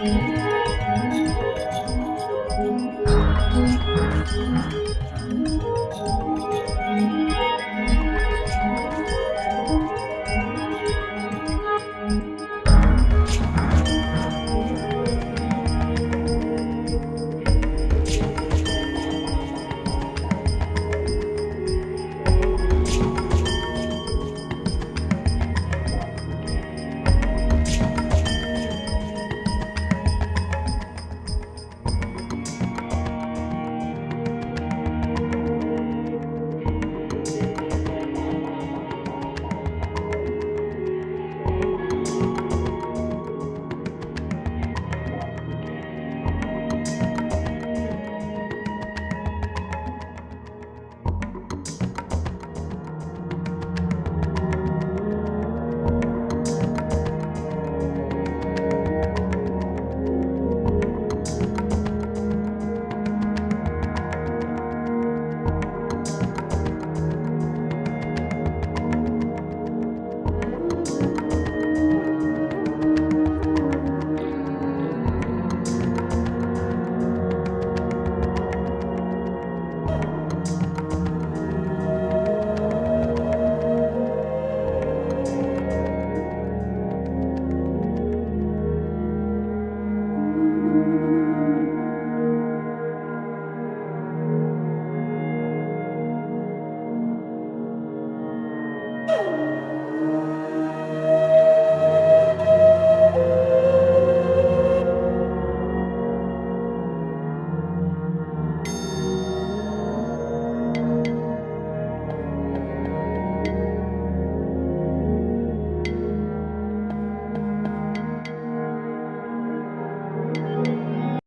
Mm-hmm.